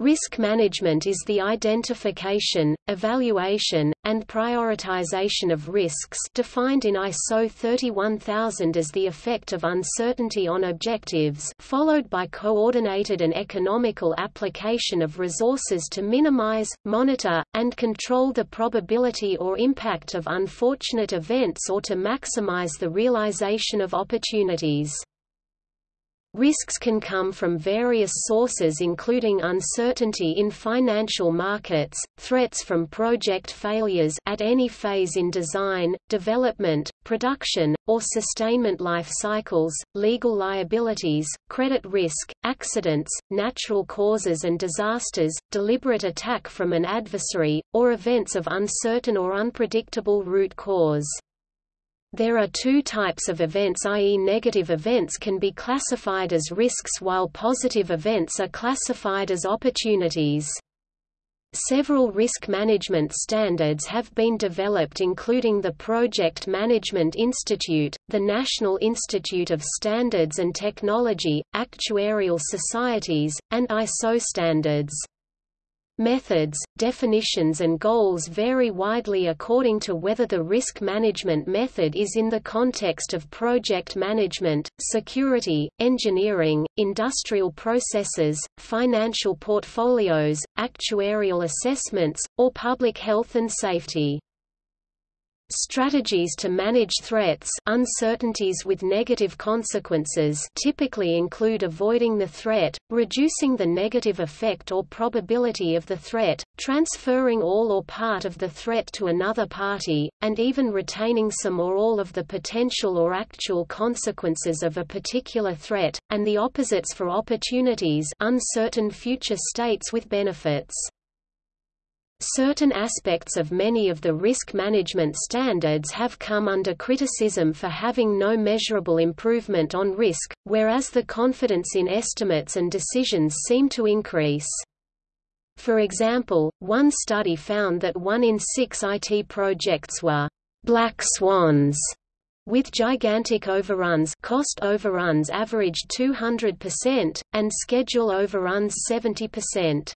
Risk management is the identification, evaluation, and prioritization of risks defined in ISO 31000 as the effect of uncertainty on objectives followed by coordinated and economical application of resources to minimize, monitor, and control the probability or impact of unfortunate events or to maximize the realization of opportunities. Risks can come from various sources including uncertainty in financial markets, threats from project failures at any phase in design, development, production, or sustainment life cycles, legal liabilities, credit risk, accidents, natural causes and disasters, deliberate attack from an adversary, or events of uncertain or unpredictable root cause. There are two types of events i.e. negative events can be classified as risks while positive events are classified as opportunities. Several risk management standards have been developed including the Project Management Institute, the National Institute of Standards and Technology, actuarial societies, and ISO standards. Methods, definitions and goals vary widely according to whether the risk management method is in the context of project management, security, engineering, industrial processes, financial portfolios, actuarial assessments, or public health and safety. Strategies to manage threats uncertainties with negative consequences typically include avoiding the threat, reducing the negative effect or probability of the threat, transferring all or part of the threat to another party, and even retaining some or all of the potential or actual consequences of a particular threat, and the opposites for opportunities uncertain future states with benefits. Certain aspects of many of the risk management standards have come under criticism for having no measurable improvement on risk, whereas the confidence in estimates and decisions seem to increase. For example, one study found that one in six IT projects were «black swans» with gigantic overruns cost overruns averaged 200%, and schedule overruns 70%.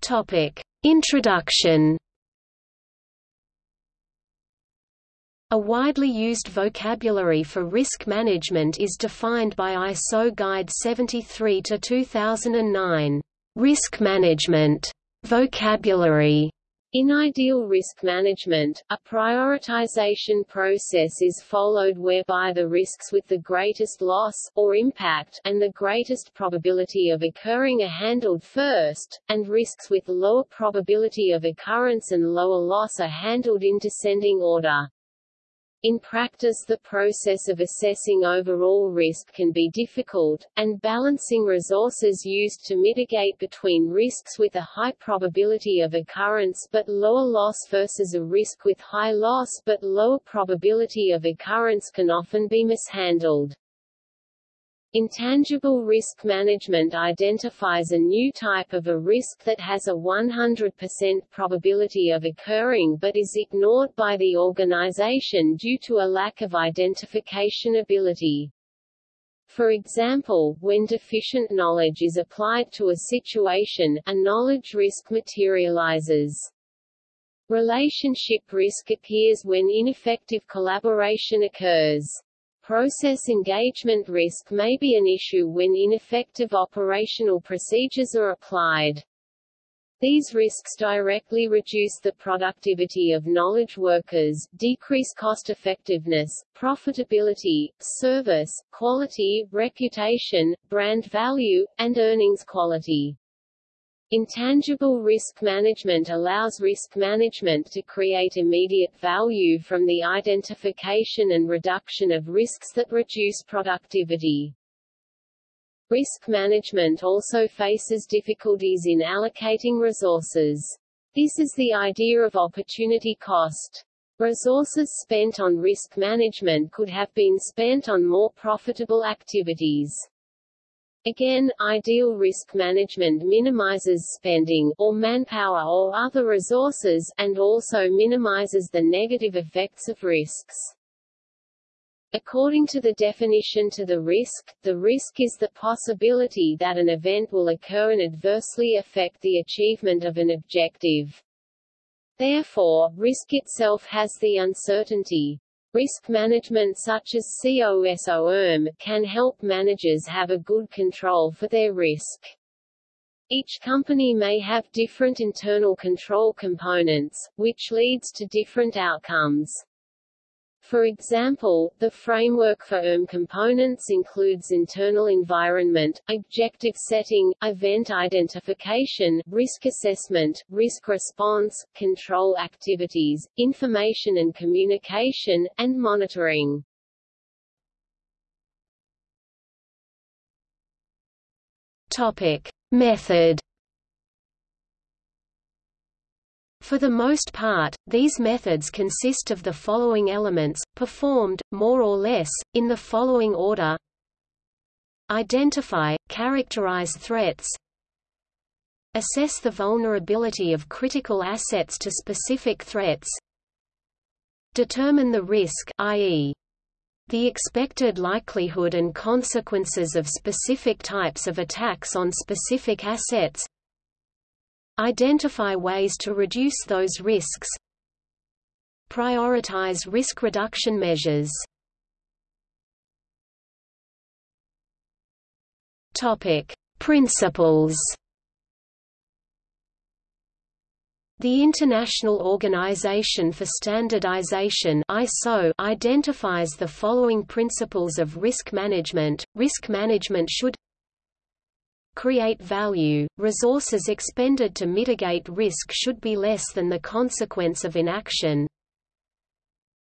Topic: Introduction. A widely used vocabulary for risk management is defined by ISO Guide 73 to 2009. Risk management vocabulary in ideal risk management, a prioritization process is followed whereby the risks with the greatest loss, or impact, and the greatest probability of occurring are handled first, and risks with lower probability of occurrence and lower loss are handled in descending order. In practice the process of assessing overall risk can be difficult, and balancing resources used to mitigate between risks with a high probability of occurrence but lower loss versus a risk with high loss but lower probability of occurrence can often be mishandled. Intangible risk management identifies a new type of a risk that has a 100% probability of occurring but is ignored by the organization due to a lack of identification ability. For example, when deficient knowledge is applied to a situation, a knowledge risk materializes. Relationship risk appears when ineffective collaboration occurs. Process engagement risk may be an issue when ineffective operational procedures are applied. These risks directly reduce the productivity of knowledge workers, decrease cost effectiveness, profitability, service, quality, reputation, brand value, and earnings quality. Intangible risk management allows risk management to create immediate value from the identification and reduction of risks that reduce productivity. Risk management also faces difficulties in allocating resources. This is the idea of opportunity cost. Resources spent on risk management could have been spent on more profitable activities. Again, ideal risk management minimizes spending or manpower or other resources and also minimizes the negative effects of risks. According to the definition to the risk, the risk is the possibility that an event will occur and adversely affect the achievement of an objective. Therefore, risk itself has the uncertainty. Risk management such as COSOM can help managers have a good control for their risk. Each company may have different internal control components, which leads to different outcomes. For example, the framework for ERM components includes internal environment, objective setting, event identification, risk assessment, risk response, control activities, information and communication, and monitoring. Topic: Method For the most part, these methods consist of the following elements, performed, more or less, in the following order. Identify, characterize threats. Assess the vulnerability of critical assets to specific threats. Determine the risk i.e. the expected likelihood and consequences of specific types of attacks on specific assets Identify ways to reduce those risks. Prioritize risk reduction measures. Topic: Principles. The International Organization for Standardization ISO identifies the following principles of risk management. Risk management should create value, resources expended to mitigate risk should be less than the consequence of inaction.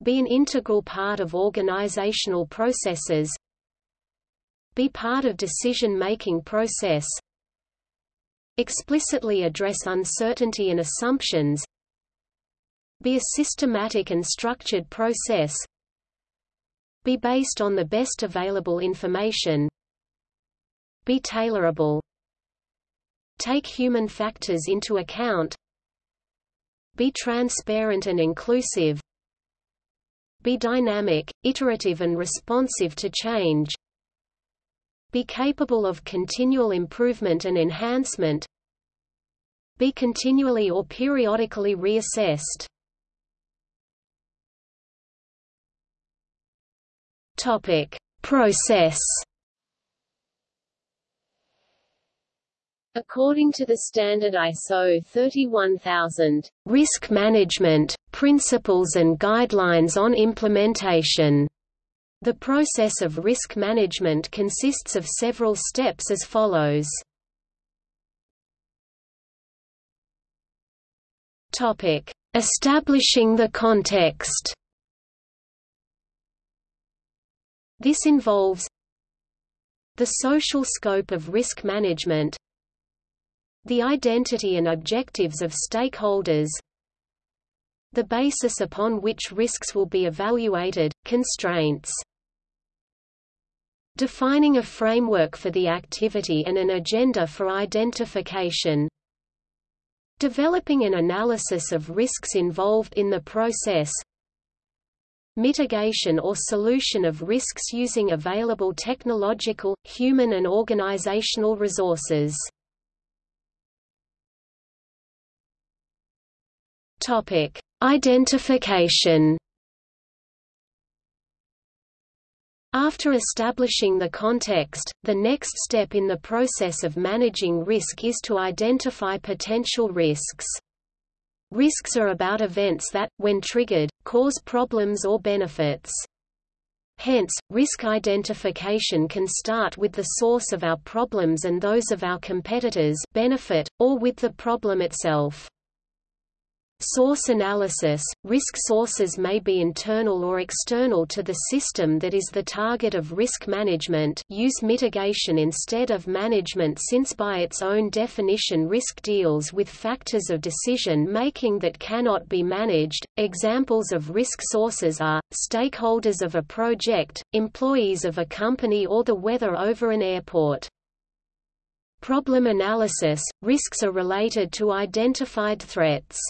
Be an integral part of organizational processes. Be part of decision-making process. Explicitly address uncertainty and assumptions. Be a systematic and structured process. Be based on the best available information. Be tailorable. Take human factors into account. Be transparent and inclusive. Be dynamic, iterative and responsive to change. Be capable of continual improvement and enhancement. Be continually or periodically reassessed. Topic: Process According to the standard ISO 31000, Risk Management, Principles and Guidelines on Implementation, the process of risk management consists of several steps as follows. Establishing the context. This involves the social scope of risk management, the identity and objectives of stakeholders. The basis upon which risks will be evaluated, constraints. Defining a framework for the activity and an agenda for identification. Developing an analysis of risks involved in the process. Mitigation or solution of risks using available technological, human and organizational resources Topic: Identification. After establishing the context, the next step in the process of managing risk is to identify potential risks. Risks are about events that, when triggered, cause problems or benefits. Hence, risk identification can start with the source of our problems and those of our competitors benefit, or with the problem itself. Source analysis – Risk sources may be internal or external to the system that is the target of risk management use mitigation instead of management since by its own definition risk deals with factors of decision-making that cannot be managed. Examples of risk sources are, stakeholders of a project, employees of a company or the weather over an airport. Problem analysis – Risks are related to identified threats.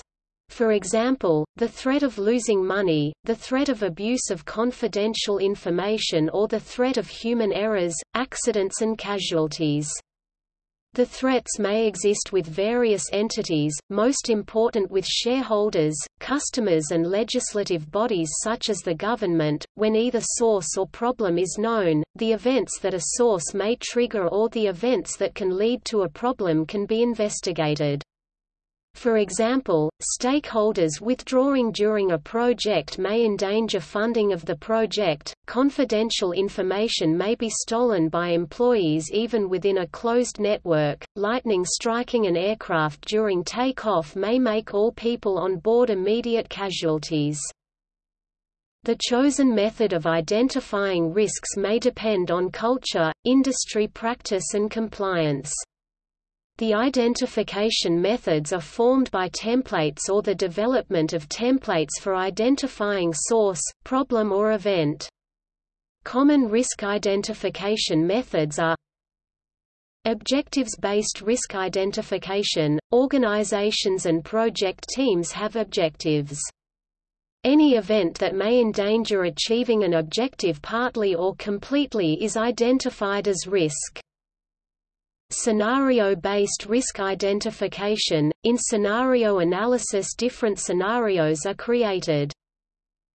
For example, the threat of losing money, the threat of abuse of confidential information or the threat of human errors, accidents and casualties. The threats may exist with various entities, most important with shareholders, customers and legislative bodies such as the government. When either source or problem is known, the events that a source may trigger or the events that can lead to a problem can be investigated. For example, stakeholders withdrawing during a project may endanger funding of the project, confidential information may be stolen by employees even within a closed network, lightning striking an aircraft during takeoff may make all people on board immediate casualties. The chosen method of identifying risks may depend on culture, industry practice and compliance. The identification methods are formed by templates or the development of templates for identifying source, problem or event. Common risk identification methods are Objectives-based risk identification – Organizations and project teams have objectives. Any event that may endanger achieving an objective partly or completely is identified as risk. Scenario-based risk identification – In scenario analysis different scenarios are created.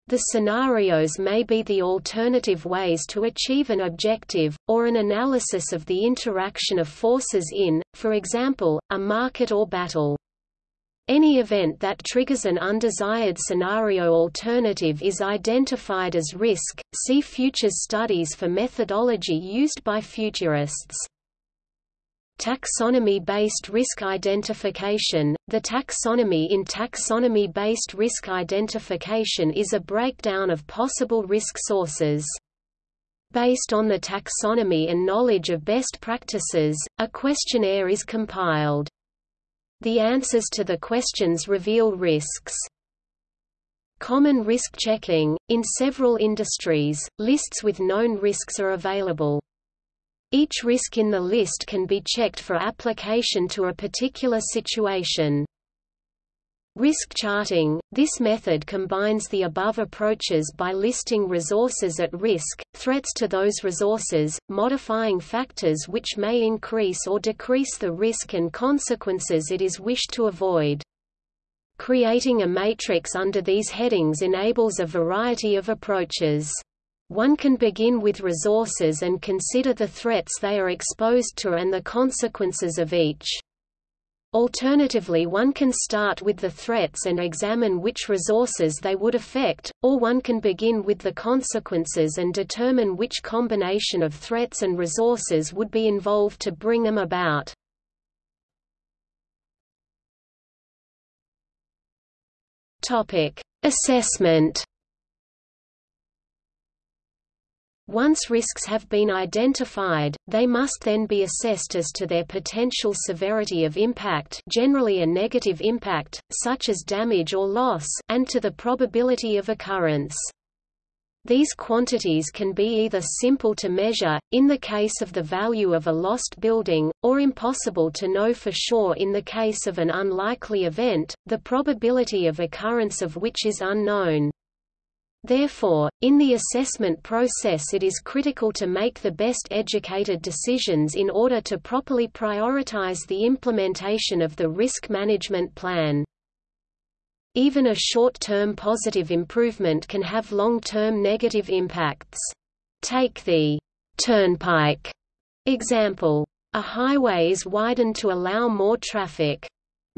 The scenarios may be the alternative ways to achieve an objective, or an analysis of the interaction of forces in, for example, a market or battle. Any event that triggers an undesired scenario alternative is identified as risk. See futures studies for methodology used by futurists. Taxonomy-based risk identification The taxonomy in taxonomy-based risk identification is a breakdown of possible risk sources. Based on the taxonomy and knowledge of best practices, a questionnaire is compiled. The answers to the questions reveal risks. Common risk checking – In several industries, lists with known risks are available. Each risk in the list can be checked for application to a particular situation. Risk charting – This method combines the above approaches by listing resources at risk, threats to those resources, modifying factors which may increase or decrease the risk and consequences it is wished to avoid. Creating a matrix under these headings enables a variety of approaches. One can begin with resources and consider the threats they are exposed to and the consequences of each. Alternatively one can start with the threats and examine which resources they would affect, or one can begin with the consequences and determine which combination of threats and resources would be involved to bring them about. Assessment Once risks have been identified, they must then be assessed as to their potential severity of impact generally a negative impact, such as damage or loss and to the probability of occurrence. These quantities can be either simple to measure, in the case of the value of a lost building, or impossible to know for sure in the case of an unlikely event, the probability of occurrence of which is unknown. Therefore, in the assessment process it is critical to make the best educated decisions in order to properly prioritize the implementation of the risk management plan. Even a short-term positive improvement can have long-term negative impacts. Take the turnpike example. A highway is widened to allow more traffic.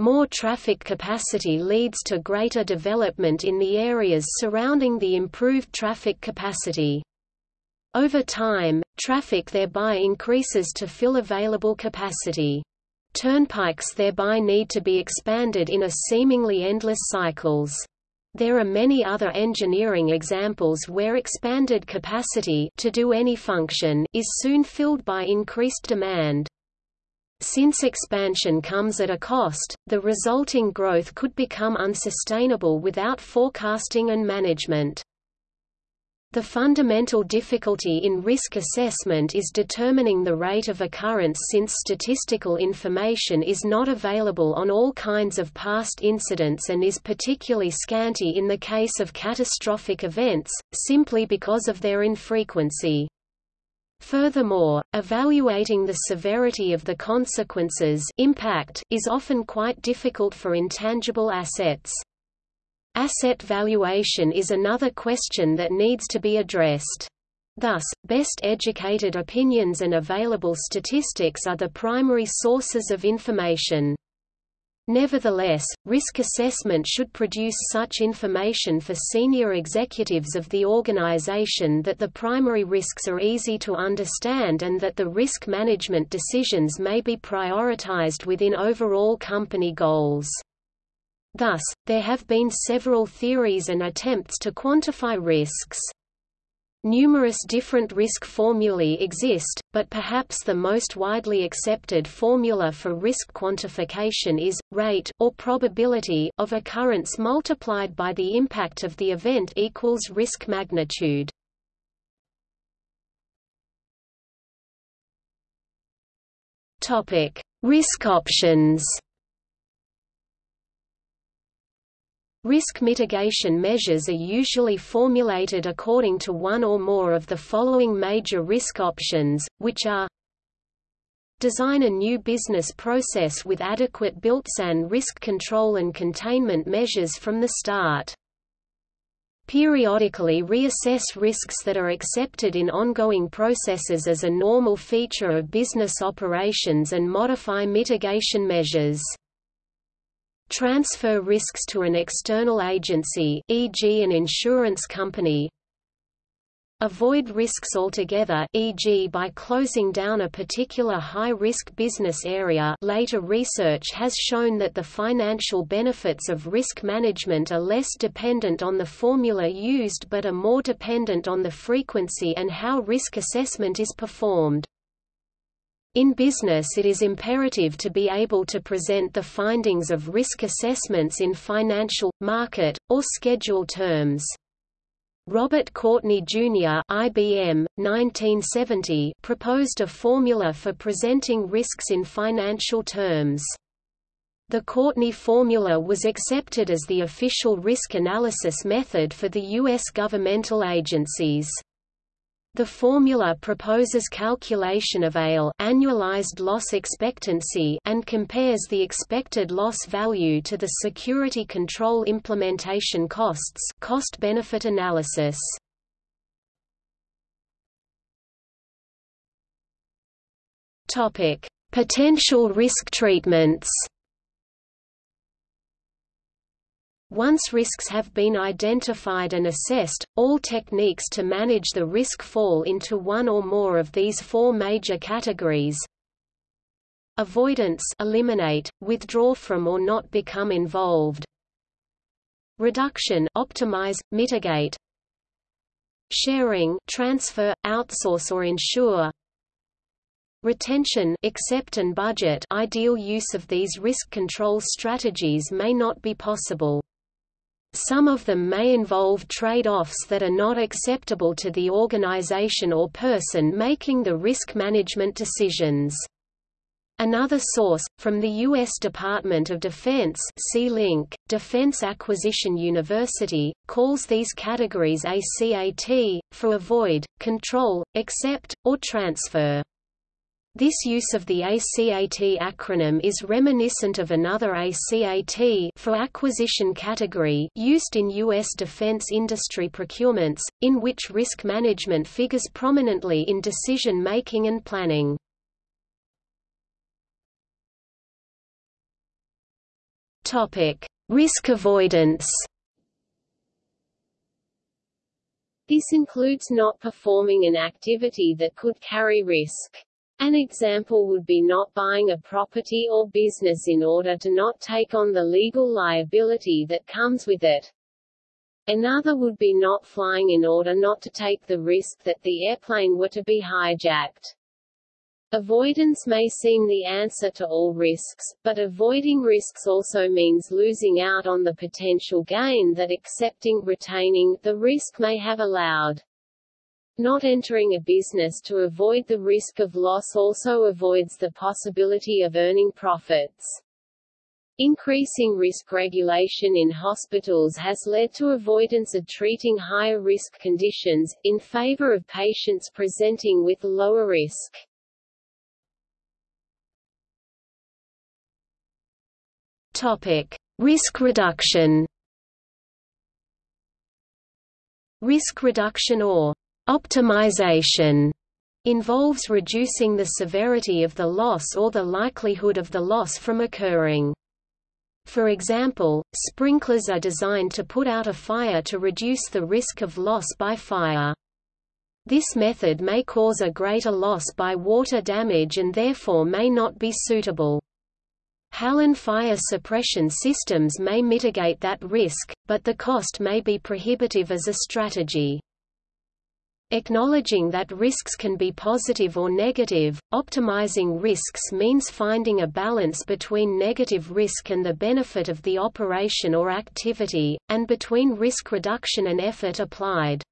More traffic capacity leads to greater development in the areas surrounding the improved traffic capacity. Over time, traffic thereby increases to fill available capacity. Turnpikes thereby need to be expanded in a seemingly endless cycles. There are many other engineering examples where expanded capacity to do any function is soon filled by increased demand. Since expansion comes at a cost, the resulting growth could become unsustainable without forecasting and management. The fundamental difficulty in risk assessment is determining the rate of occurrence since statistical information is not available on all kinds of past incidents and is particularly scanty in the case of catastrophic events, simply because of their infrequency. Furthermore, evaluating the severity of the consequences impact is often quite difficult for intangible assets. Asset valuation is another question that needs to be addressed. Thus, best educated opinions and available statistics are the primary sources of information. Nevertheless, risk assessment should produce such information for senior executives of the organization that the primary risks are easy to understand and that the risk management decisions may be prioritized within overall company goals. Thus, there have been several theories and attempts to quantify risks. Numerous different risk formulae exist, but perhaps the most widely accepted formula for risk quantification is, rate, or probability, of occurrence multiplied by the impact of the event equals risk magnitude. Risk options Risk mitigation measures are usually formulated according to one or more of the following major risk options, which are Design a new business process with adequate built-in risk control and containment measures from the start. Periodically reassess risks that are accepted in ongoing processes as a normal feature of business operations and modify mitigation measures transfer risks to an external agency e.g. an insurance company avoid risks altogether e.g. by closing down a particular high-risk business area later research has shown that the financial benefits of risk management are less dependent on the formula used but are more dependent on the frequency and how risk assessment is performed. In business it is imperative to be able to present the findings of risk assessments in financial, market, or schedule terms. Robert Courtney Jr. IBM, 1970, proposed a formula for presenting risks in financial terms. The Courtney formula was accepted as the official risk analysis method for the U.S. governmental agencies. The formula proposes calculation of ALE annualized loss expectancy and compares the expected loss value to the security control implementation costs cost-benefit analysis. Potential risk treatments. Once risks have been identified and assessed, all techniques to manage the risk fall into one or more of these four major categories. Avoidance eliminate, withdraw from or not become involved. Reduction optimize, mitigate. Sharing transfer, outsource or insure. Retention accept and budget ideal use of these risk control strategies may not be possible. Some of them may involve trade-offs that are not acceptable to the organization or person making the risk management decisions. Another source, from the U.S. Department of Defense see link, Defense Acquisition University, calls these categories ACAT, for avoid, control, accept, or transfer. This use of the ACAT acronym is reminiscent of another ACAT for acquisition category used in U.S. defense industry procurements, in which risk management figures prominently in decision-making and planning. Risk avoidance This includes not performing an activity that could carry risk. An example would be not buying a property or business in order to not take on the legal liability that comes with it. Another would be not flying in order not to take the risk that the airplane were to be hijacked. Avoidance may seem the answer to all risks, but avoiding risks also means losing out on the potential gain that accepting retaining the risk may have allowed. Not entering a business to avoid the risk of loss also avoids the possibility of earning profits. Increasing risk regulation in hospitals has led to avoidance of treating higher risk conditions, in favor of patients presenting with lower risk. Topic. Risk reduction Risk reduction or optimization involves reducing the severity of the loss or the likelihood of the loss from occurring. For example, sprinklers are designed to put out a fire to reduce the risk of loss by fire. This method may cause a greater loss by water damage and therefore may not be suitable. Halon fire suppression systems may mitigate that risk, but the cost may be prohibitive as a strategy. Acknowledging that risks can be positive or negative, optimizing risks means finding a balance between negative risk and the benefit of the operation or activity, and between risk reduction and effort applied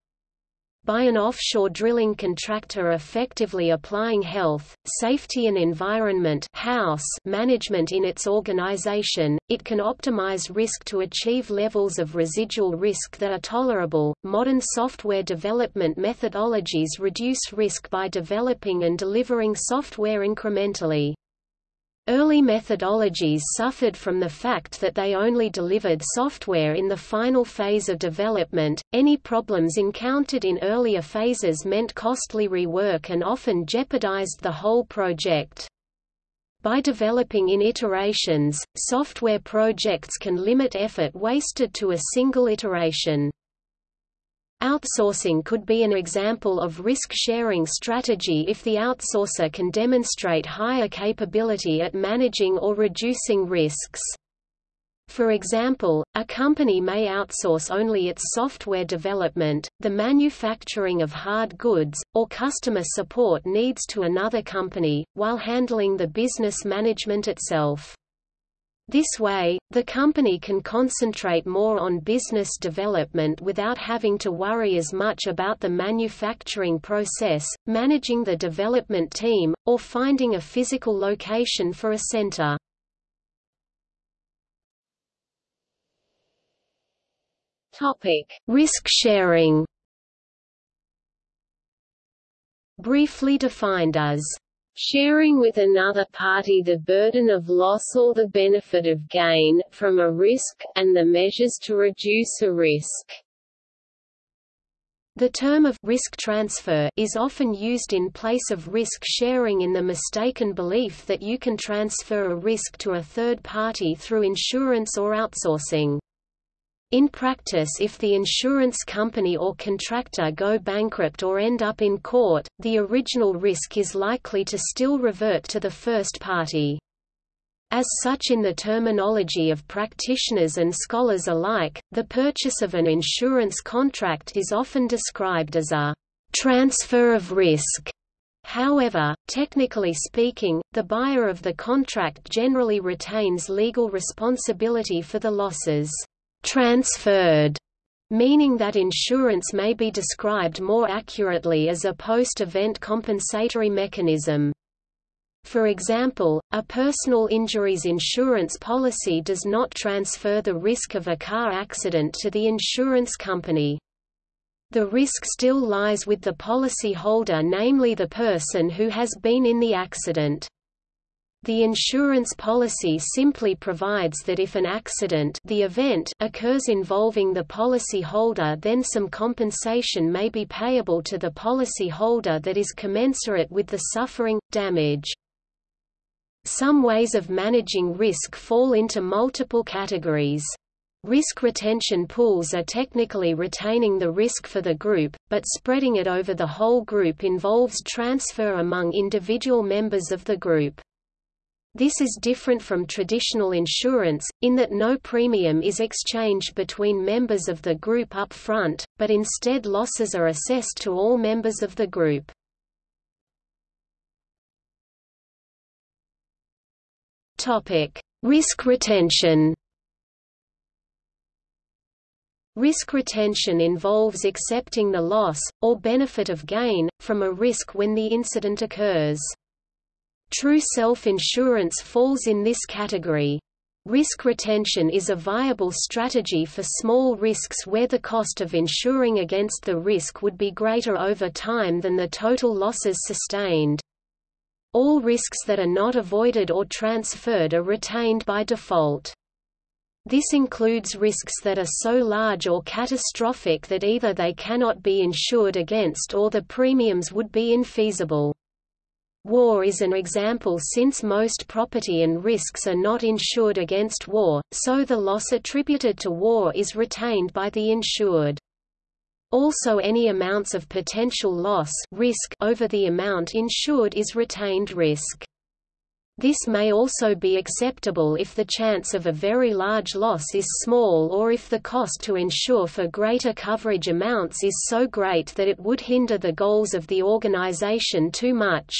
by an offshore drilling contractor effectively applying health, safety and environment house management in its organization, it can optimize risk to achieve levels of residual risk that are tolerable. Modern software development methodologies reduce risk by developing and delivering software incrementally. Early methodologies suffered from the fact that they only delivered software in the final phase of development. Any problems encountered in earlier phases meant costly rework and often jeopardized the whole project. By developing in iterations, software projects can limit effort wasted to a single iteration. Outsourcing could be an example of risk-sharing strategy if the outsourcer can demonstrate higher capability at managing or reducing risks. For example, a company may outsource only its software development, the manufacturing of hard goods, or customer support needs to another company, while handling the business management itself. This way, the company can concentrate more on business development without having to worry as much about the manufacturing process, managing the development team, or finding a physical location for a center. Topic: Risk sharing. Briefly defined as sharing with another party the burden of loss or the benefit of gain, from a risk, and the measures to reduce a risk. The term of risk transfer is often used in place of risk sharing in the mistaken belief that you can transfer a risk to a third party through insurance or outsourcing. In practice if the insurance company or contractor go bankrupt or end up in court, the original risk is likely to still revert to the first party. As such in the terminology of practitioners and scholars alike, the purchase of an insurance contract is often described as a transfer of risk. However, technically speaking, the buyer of the contract generally retains legal responsibility for the losses transferred, meaning that insurance may be described more accurately as a post-event compensatory mechanism. For example, a personal injuries insurance policy does not transfer the risk of a car accident to the insurance company. The risk still lies with the policy holder namely the person who has been in the accident. The insurance policy simply provides that if an accident the event occurs involving the policy holder then some compensation may be payable to the policy holder that is commensurate with the suffering, damage. Some ways of managing risk fall into multiple categories. Risk retention pools are technically retaining the risk for the group, but spreading it over the whole group involves transfer among individual members of the group. This is different from traditional insurance, in that no premium is exchanged between members of the group up front, but instead losses are assessed to all members of the group. Risk retention Risk retention involves accepting the loss, or benefit of gain, from a risk when the incident occurs. True self-insurance falls in this category. Risk retention is a viable strategy for small risks where the cost of insuring against the risk would be greater over time than the total losses sustained. All risks that are not avoided or transferred are retained by default. This includes risks that are so large or catastrophic that either they cannot be insured against or the premiums would be infeasible. War is an example since most property and risks are not insured against war, so the loss attributed to war is retained by the insured. Also any amounts of potential loss risk over the amount insured is retained risk. This may also be acceptable if the chance of a very large loss is small or if the cost to insure for greater coverage amounts is so great that it would hinder the goals of the organization too much.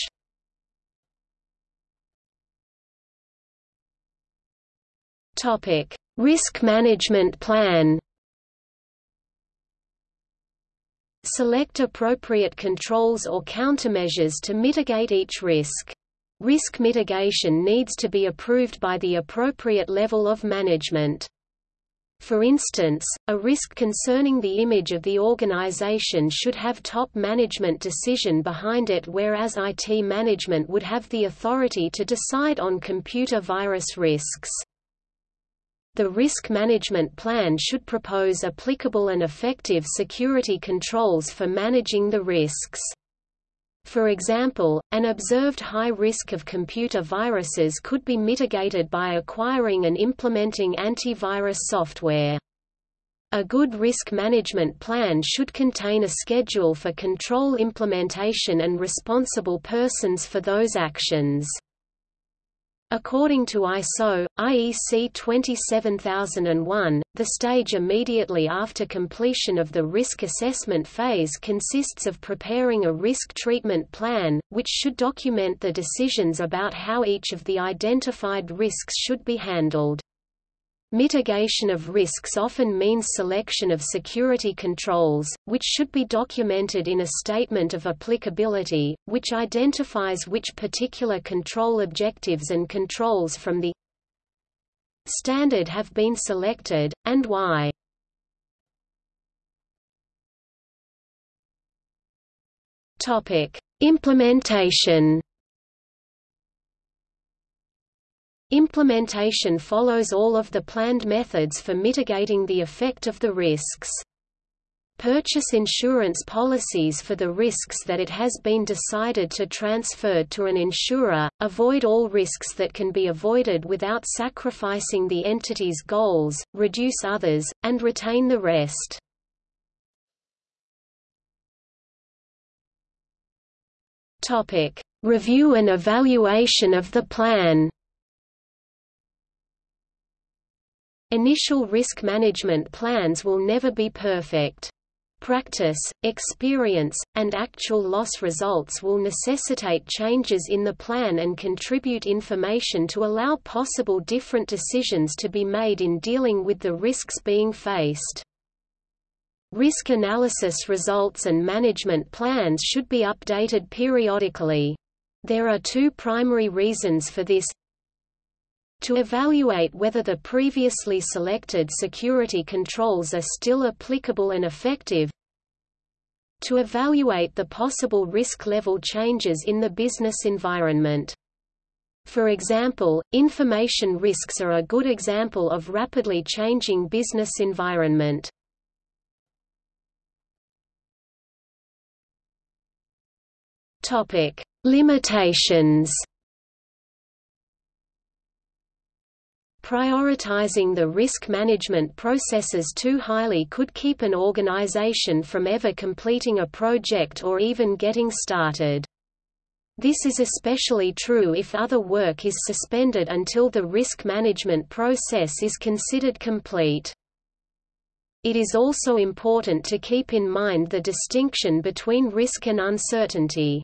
Risk management plan Select appropriate controls or countermeasures to mitigate each risk. Risk mitigation needs to be approved by the appropriate level of management. For instance, a risk concerning the image of the organization should have top management decision behind it whereas IT management would have the authority to decide on computer virus risks. The risk management plan should propose applicable and effective security controls for managing the risks. For example, an observed high risk of computer viruses could be mitigated by acquiring and implementing antivirus software. A good risk management plan should contain a schedule for control implementation and responsible persons for those actions. According to ISO, IEC 27001, the stage immediately after completion of the risk assessment phase consists of preparing a risk treatment plan, which should document the decisions about how each of the identified risks should be handled. Mitigation of risks often means selection of security controls, which should be documented in a statement of applicability, which identifies which particular control objectives and controls from the standard have been selected, and why. Implementation Implementation follows all of the planned methods for mitigating the effect of the risks. Purchase insurance policies for the risks that it has been decided to transfer to an insurer, avoid all risks that can be avoided without sacrificing the entity's goals, reduce others, and retain the rest. Review and evaluation of the plan Initial risk management plans will never be perfect. Practice, experience, and actual loss results will necessitate changes in the plan and contribute information to allow possible different decisions to be made in dealing with the risks being faced. Risk analysis results and management plans should be updated periodically. There are two primary reasons for this to evaluate whether the previously selected security controls are still applicable and effective, to evaluate the possible risk level changes in the business environment. For example, information risks are a good example of rapidly changing business environment. Topic: Limitations Prioritizing the risk management processes too highly could keep an organization from ever completing a project or even getting started. This is especially true if other work is suspended until the risk management process is considered complete. It is also important to keep in mind the distinction between risk and uncertainty.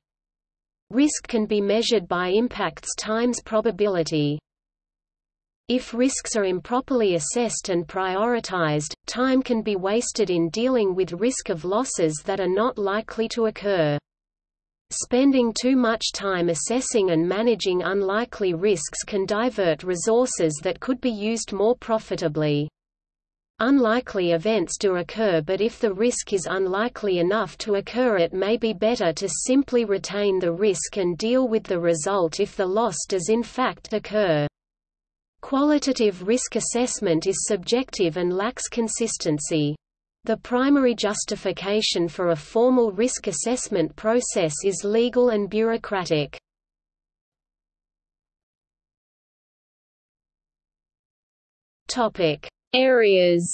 Risk can be measured by impacts times probability. If risks are improperly assessed and prioritized, time can be wasted in dealing with risk of losses that are not likely to occur. Spending too much time assessing and managing unlikely risks can divert resources that could be used more profitably. Unlikely events do occur but if the risk is unlikely enough to occur it may be better to simply retain the risk and deal with the result if the loss does in fact occur. Qualitative risk assessment is subjective and lacks consistency. The primary justification for a formal risk assessment process is legal and bureaucratic. Topic: Areas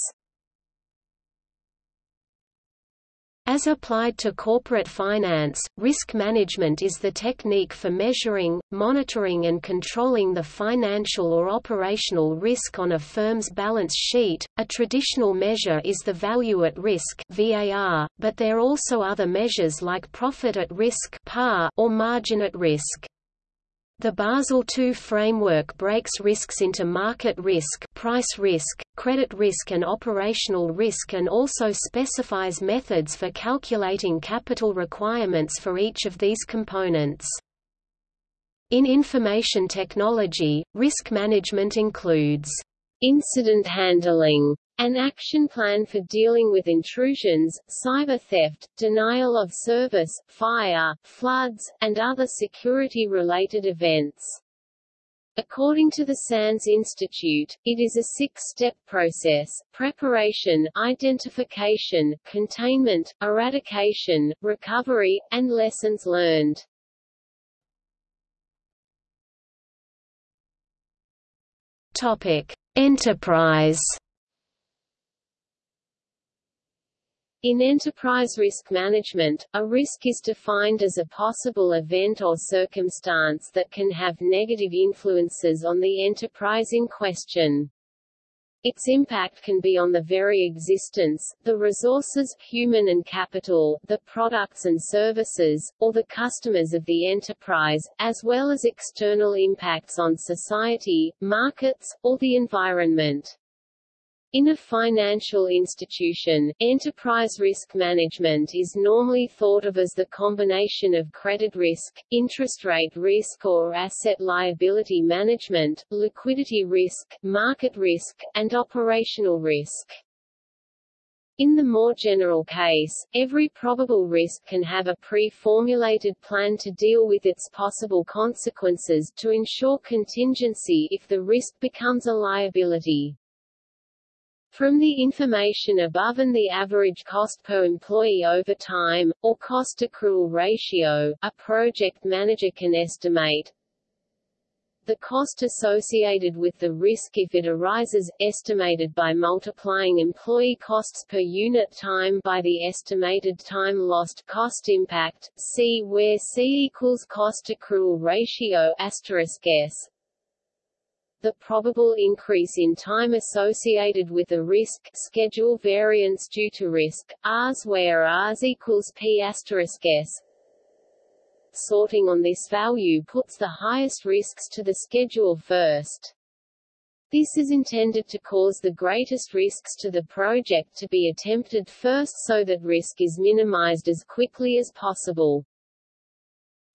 As applied to corporate finance, risk management is the technique for measuring, monitoring and controlling the financial or operational risk on a firm's balance sheet. A traditional measure is the value at risk (VAR), but there are also other measures like profit at risk (PAR) or margin at risk. The Basel II framework breaks risks into market risk, price risk, credit risk and operational risk and also specifies methods for calculating capital requirements for each of these components. In information technology, risk management includes incident handling, an action plan for dealing with intrusions, cyber theft, denial of service, fire, floods, and other security-related events. According to the SANS Institute, it is a six-step process, preparation, identification, containment, eradication, recovery, and lessons learned. Topic. Enterprise In enterprise risk management, a risk is defined as a possible event or circumstance that can have negative influences on the enterprise in question. Its impact can be on the very existence, the resources human and capital, the products and services, or the customers of the enterprise, as well as external impacts on society, markets, or the environment. In a financial institution, enterprise risk management is normally thought of as the combination of credit risk, interest rate risk or asset liability management, liquidity risk, market risk, and operational risk. In the more general case, every probable risk can have a pre-formulated plan to deal with its possible consequences to ensure contingency if the risk becomes a liability. From the information above and the average cost per employee over time, or cost accrual ratio, a project manager can estimate. The cost associated with the risk if it arises, estimated by multiplying employee costs per unit time by the estimated time lost cost impact, see where C equals cost accrual ratio asterisk S the probable increase in time associated with a risk schedule variance due to risk, Rs where Rs equals P asterisk S. Sorting on this value puts the highest risks to the schedule first. This is intended to cause the greatest risks to the project to be attempted first so that risk is minimized as quickly as possible.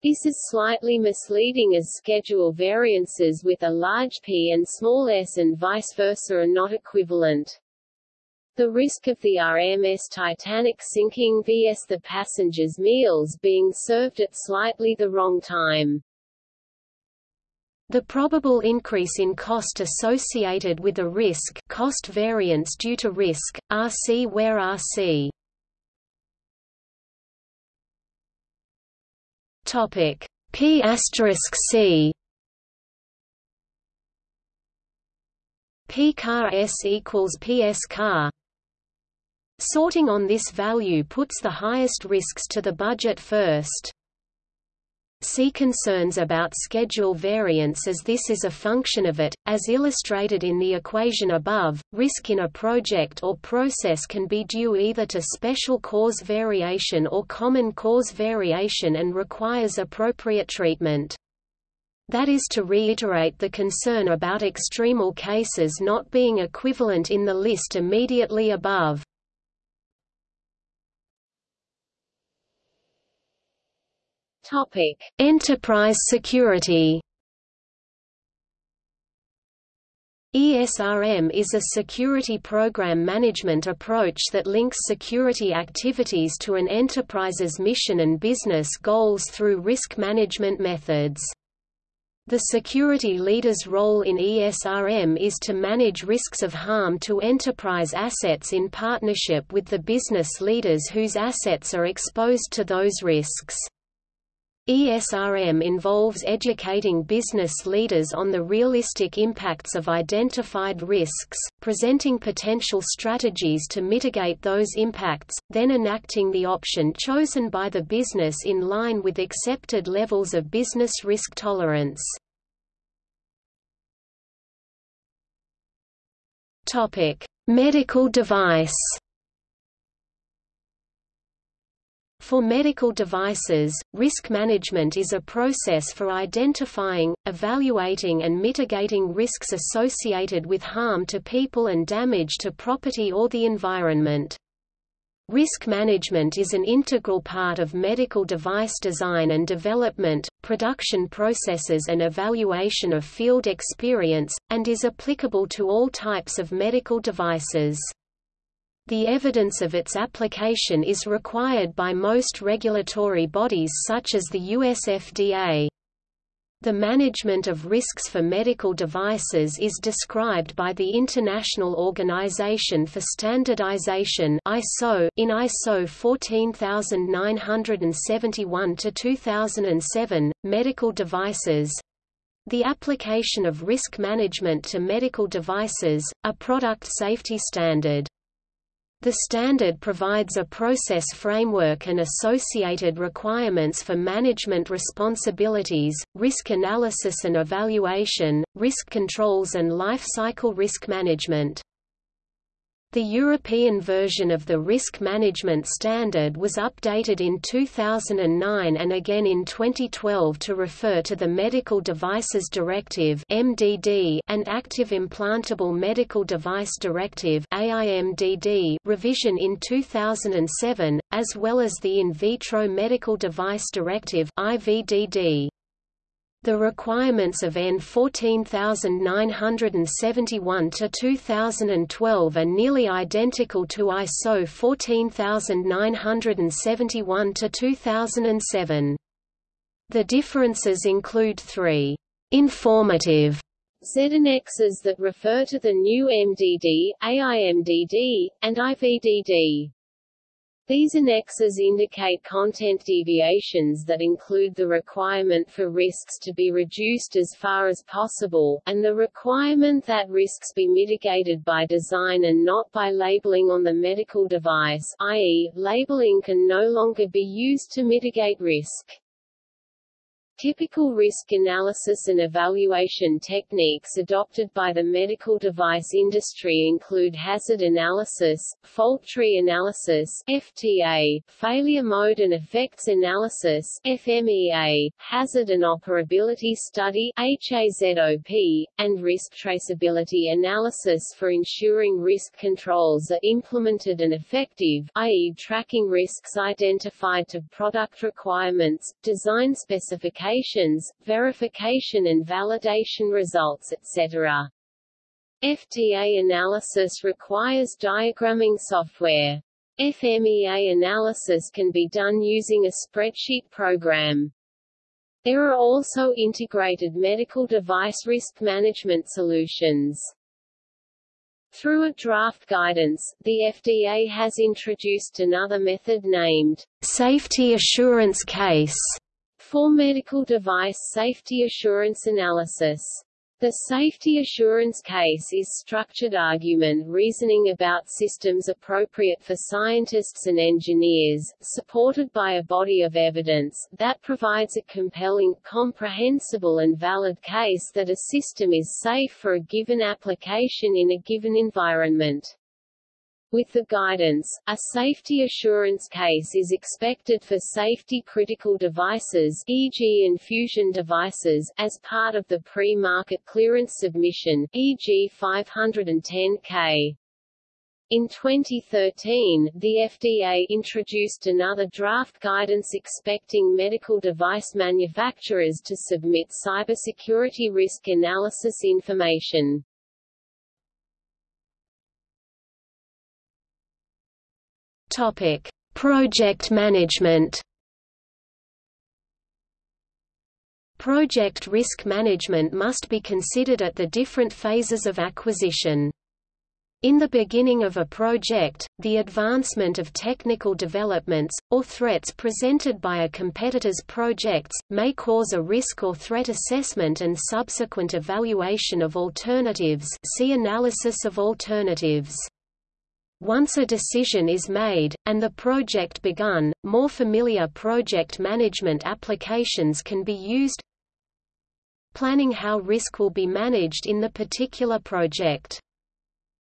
This is slightly misleading as schedule variances with a large p and small s and vice versa are not equivalent. The risk of the RMS Titanic sinking vs the passengers' meals being served at slightly the wrong time. The probable increase in cost associated with a risk cost variance due to risk, RC where RC Topic. P asterisk C. P car S equals PS car. Sorting on this value puts the highest risks to the budget first. See concerns about schedule variance as this is a function of it, as illustrated in the equation above. Risk in a project or process can be due either to special cause variation or common cause variation and requires appropriate treatment. That is to reiterate the concern about extremal cases not being equivalent in the list immediately above. Topic: Enterprise security. ESRM is a security program management approach that links security activities to an enterprise's mission and business goals through risk management methods. The security leader's role in ESRM is to manage risks of harm to enterprise assets in partnership with the business leaders whose assets are exposed to those risks. ESRM involves educating business leaders on the realistic impacts of identified risks, presenting potential strategies to mitigate those impacts, then enacting the option chosen by the business in line with accepted levels of business risk tolerance. Medical device For medical devices, risk management is a process for identifying, evaluating and mitigating risks associated with harm to people and damage to property or the environment. Risk management is an integral part of medical device design and development, production processes and evaluation of field experience, and is applicable to all types of medical devices. The evidence of its application is required by most regulatory bodies such as the US FDA. The management of risks for medical devices is described by the International Organization for Standardization (ISO) in ISO 14971-2007, medical devices. The application of risk management to medical devices, a product safety standard. The standard provides a process framework and associated requirements for management responsibilities, risk analysis and evaluation, risk controls and life cycle risk management. The European version of the Risk Management Standard was updated in 2009 and again in 2012 to refer to the Medical Devices Directive (MDD) and Active Implantable Medical Device Directive (AIMDD) revision in 2007, as well as the In Vitro Medical Device Directive (IVDD). The requirements of EN 14971 to 2012 are nearly identical to ISO 14971 to 2007. The differences include three informative Z-annexes that refer to the new MDD, AIMDD, and IVDD. These annexes indicate content deviations that include the requirement for risks to be reduced as far as possible, and the requirement that risks be mitigated by design and not by labeling on the medical device i.e., labeling can no longer be used to mitigate risk. Typical risk analysis and evaluation techniques adopted by the medical device industry include hazard analysis, fault tree analysis FTA, failure mode and effects analysis FMEA, hazard and operability study HAZOP, and risk traceability analysis for ensuring risk controls are implemented and effective, i.e. tracking risks identified to product requirements, design specifications specifications, verification and validation results etc. FTA analysis requires diagramming software. FMEA analysis can be done using a spreadsheet program. There are also integrated medical device risk management solutions. Through a draft guidance, the FDA has introduced another method named Safety Assurance Case for medical device safety assurance analysis. The safety assurance case is structured argument reasoning about systems appropriate for scientists and engineers, supported by a body of evidence, that provides a compelling, comprehensible and valid case that a system is safe for a given application in a given environment. With the guidance, a safety assurance case is expected for safety-critical devices e.g. infusion devices as part of the pre-market clearance submission, e.g. 510K. In 2013, the FDA introduced another draft guidance expecting medical device manufacturers to submit cybersecurity risk analysis information. Topic: Project management. Project risk management must be considered at the different phases of acquisition. In the beginning of a project, the advancement of technical developments, or threats presented by a competitor's projects, may cause a risk or threat assessment and subsequent evaluation of alternatives see analysis of alternatives. Once a decision is made, and the project begun, more familiar project management applications can be used Planning how risk will be managed in the particular project.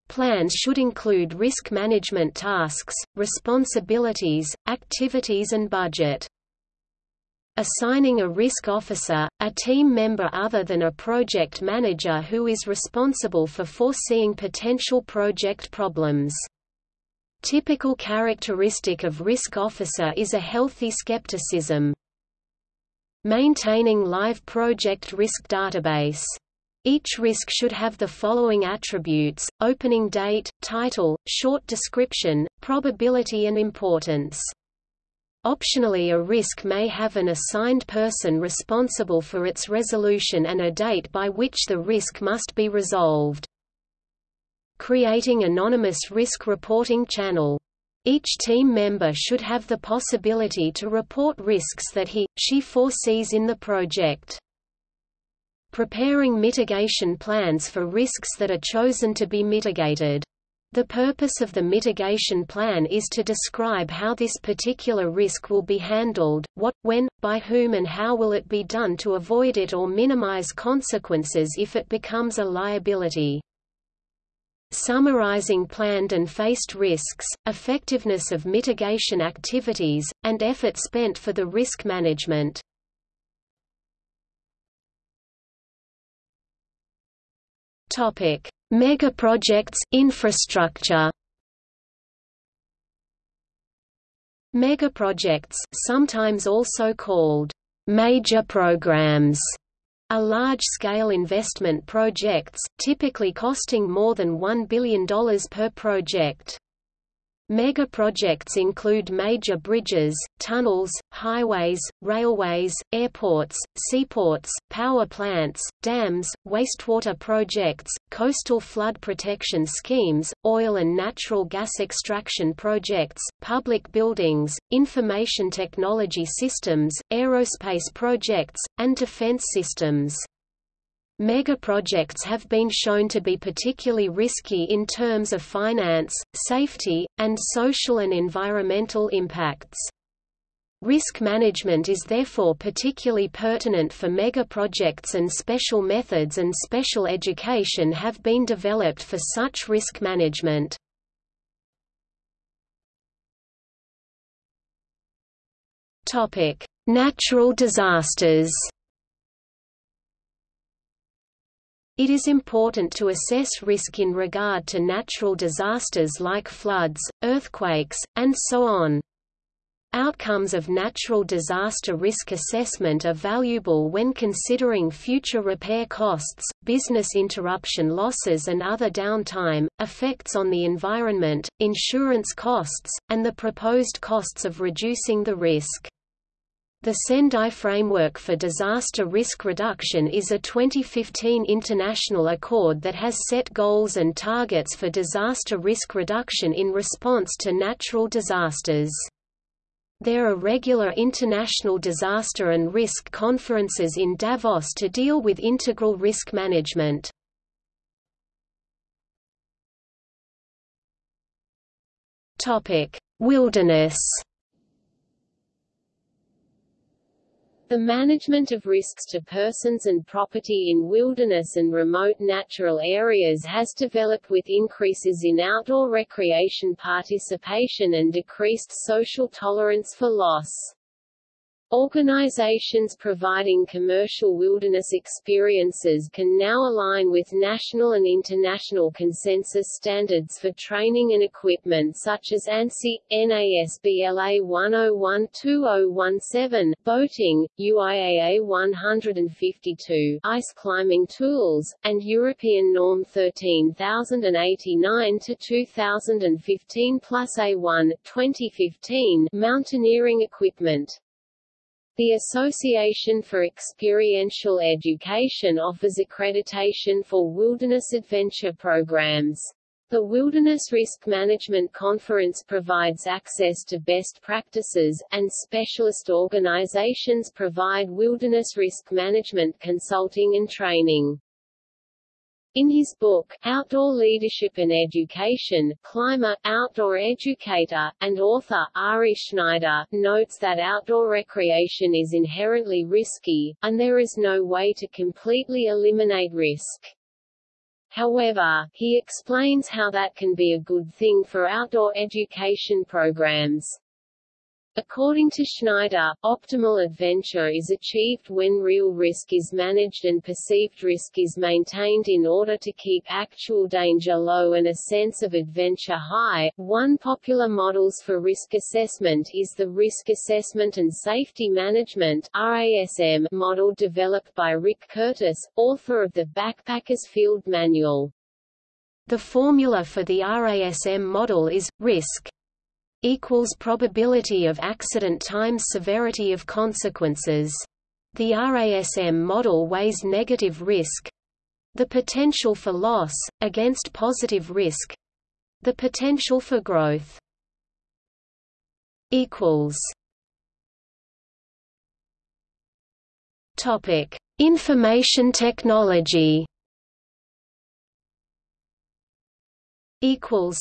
Plans should include risk management tasks, responsibilities, activities and budget. Assigning a risk officer, a team member other than a project manager who is responsible for foreseeing potential project problems. Typical characteristic of risk officer is a healthy skepticism. Maintaining live project risk database. Each risk should have the following attributes, opening date, title, short description, probability and importance. Optionally a risk may have an assigned person responsible for its resolution and a date by which the risk must be resolved creating anonymous risk reporting channel. Each team member should have the possibility to report risks that he, she foresees in the project. Preparing mitigation plans for risks that are chosen to be mitigated. The purpose of the mitigation plan is to describe how this particular risk will be handled, what, when, by whom and how will it be done to avoid it or minimize consequences if it becomes a liability summarizing planned and faced risks, effectiveness of mitigation activities, and effort spent for the risk management. Topic: Megaprojects, infrastructure. Megaprojects, sometimes also called major programs, are large-scale investment projects, typically costing more than $1 billion per project. Mega projects include major bridges, tunnels, highways, railways, airports, seaports, power plants, dams, wastewater projects, coastal flood protection schemes, oil and natural gas extraction projects, public buildings, information technology systems, aerospace projects, and defense systems. Megaprojects have been shown to be particularly risky in terms of finance, safety, and social and environmental impacts. Risk management is therefore particularly pertinent for megaprojects and special methods and special education have been developed for such risk management. Natural disasters It is important to assess risk in regard to natural disasters like floods, earthquakes, and so on. Outcomes of natural disaster risk assessment are valuable when considering future repair costs, business interruption losses and other downtime, effects on the environment, insurance costs, and the proposed costs of reducing the risk. The Sendai Framework for Disaster Risk Reduction is a 2015 international accord that has set goals and targets for disaster risk reduction in response to natural disasters. There are regular international disaster and risk conferences in Davos to deal with integral risk management. Wilderness The management of risks to persons and property in wilderness and remote natural areas has developed with increases in outdoor recreation participation and decreased social tolerance for loss. Organizations providing commercial wilderness experiences can now align with national and international consensus standards for training and equipment such as ANSI, NASBLA 101-2017, boating, UIAA 152, ice climbing tools, and European Norm 13089 to 2015 plus A1, 2015, mountaineering equipment. The Association for Experiential Education offers accreditation for wilderness adventure programs. The Wilderness Risk Management Conference provides access to best practices, and specialist organizations provide wilderness risk management consulting and training. In his book, Outdoor Leadership and Education, climber, outdoor educator, and author, Ari Schneider, notes that outdoor recreation is inherently risky, and there is no way to completely eliminate risk. However, he explains how that can be a good thing for outdoor education programs. According to Schneider, optimal adventure is achieved when real risk is managed and perceived risk is maintained in order to keep actual danger low and a sense of adventure high. One popular models for risk assessment is the Risk Assessment and Safety Management RASM model developed by Rick Curtis, author of the Backpackers Field Manual. The formula for the RASM model is risk equals probability of accident times severity of consequences. The RASM model weighs negative risk the potential for loss, against positive risk the potential for growth. equals Topic: Information technology. Equals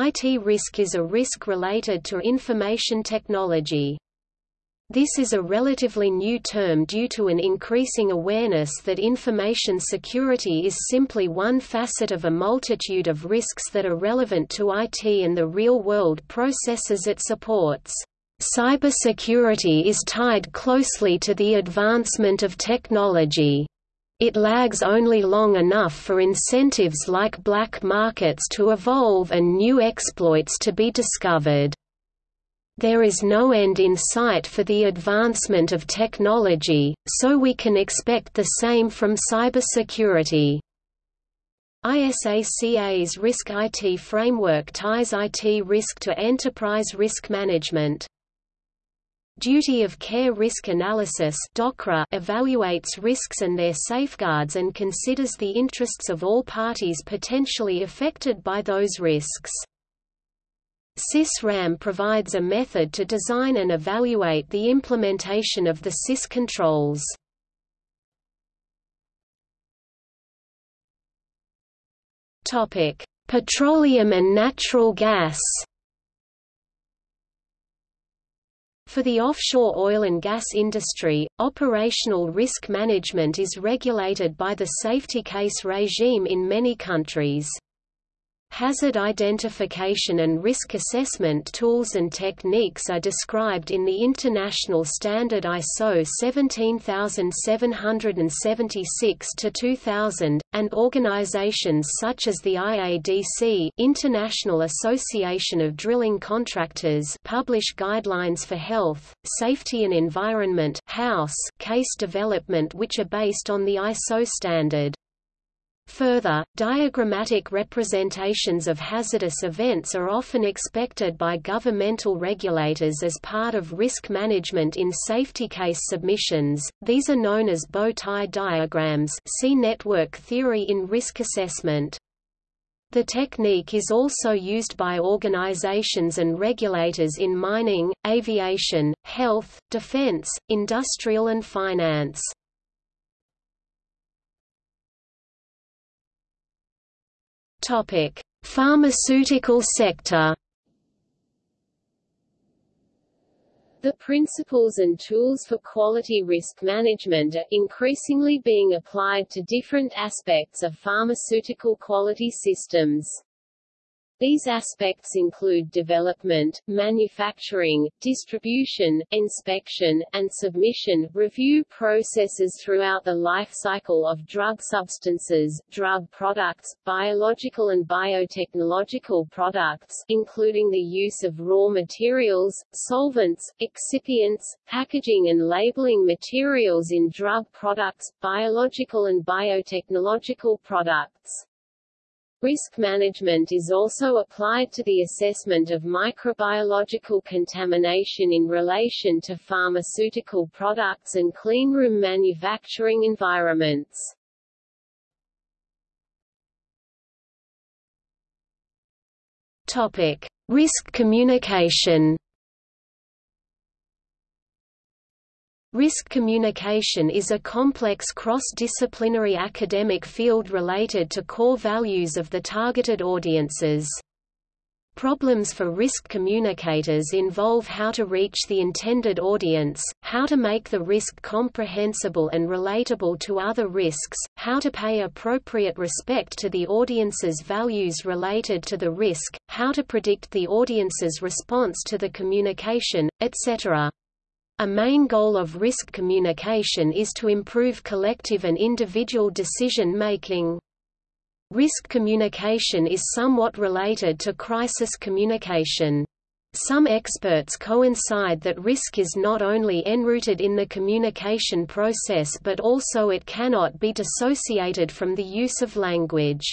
IT risk is a risk related to information technology. This is a relatively new term due to an increasing awareness that information security is simply one facet of a multitude of risks that are relevant to IT and the real-world processes it supports. Cybersecurity is tied closely to the advancement of technology. It lags only long enough for incentives like black markets to evolve and new exploits to be discovered. There is no end in sight for the advancement of technology, so we can expect the same from cybersecurity. ISACA's Risk IT framework ties IT risk to enterprise risk management. Duty of Care Risk Analysis evaluates risks and their safeguards and considers the interests of all parties potentially affected by those risks. CIS RAM provides a method to design and evaluate the implementation of the CIS controls. Petroleum and natural gas For the offshore oil and gas industry, operational risk management is regulated by the safety case regime in many countries. Hazard identification and risk assessment tools and techniques are described in the international standard ISO 17776-2000, and organizations such as the IADC International Association of Drilling Contractors publish guidelines for health, safety and environment house case development which are based on the ISO standard. Further, diagrammatic representations of hazardous events are often expected by governmental regulators as part of risk management in safety case submissions. These are known as bow tie diagrams. See network theory in risk assessment. The technique is also used by organizations and regulators in mining, aviation, health, defense, industrial and finance. Topic: Pharmaceutical sector. The principles and tools for quality risk management are increasingly being applied to different aspects of pharmaceutical quality systems. These aspects include development, manufacturing, distribution, inspection, and submission, review processes throughout the life cycle of drug substances, drug products, biological and biotechnological products including the use of raw materials, solvents, excipients, packaging and labeling materials in drug products, biological and biotechnological products. Risk management is also applied to the assessment of microbiological contamination in relation to pharmaceutical products and cleanroom manufacturing environments. Topic: Risk communication. Risk communication is a complex cross-disciplinary academic field related to core values of the targeted audiences. Problems for risk communicators involve how to reach the intended audience, how to make the risk comprehensible and relatable to other risks, how to pay appropriate respect to the audience's values related to the risk, how to predict the audience's response to the communication, etc. A main goal of risk communication is to improve collective and individual decision-making. Risk communication is somewhat related to crisis communication. Some experts coincide that risk is not only enrooted in the communication process but also it cannot be dissociated from the use of language.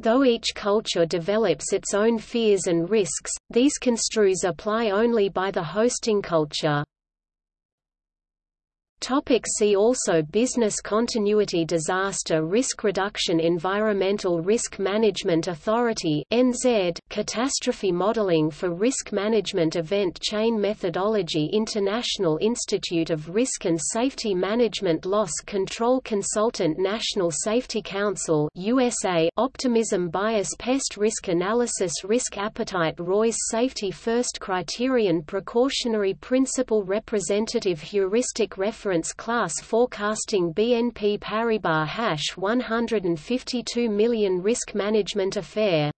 Though each culture develops its own fears and risks, these construes apply only by the hosting culture. Topic see also Business continuity Disaster risk reduction Environmental Risk Management Authority NZ, Catastrophe Modeling for Risk Management Event Chain Methodology International Institute of Risk and Safety Management Loss Control Consultant National Safety Council USA Optimism Bias Pest Risk Analysis Risk Appetite Roy's Safety First Criterion Precautionary Principle Representative Heuristic Reference Reference Class Forecasting BNP Paribas hash 152 million Risk Management Affair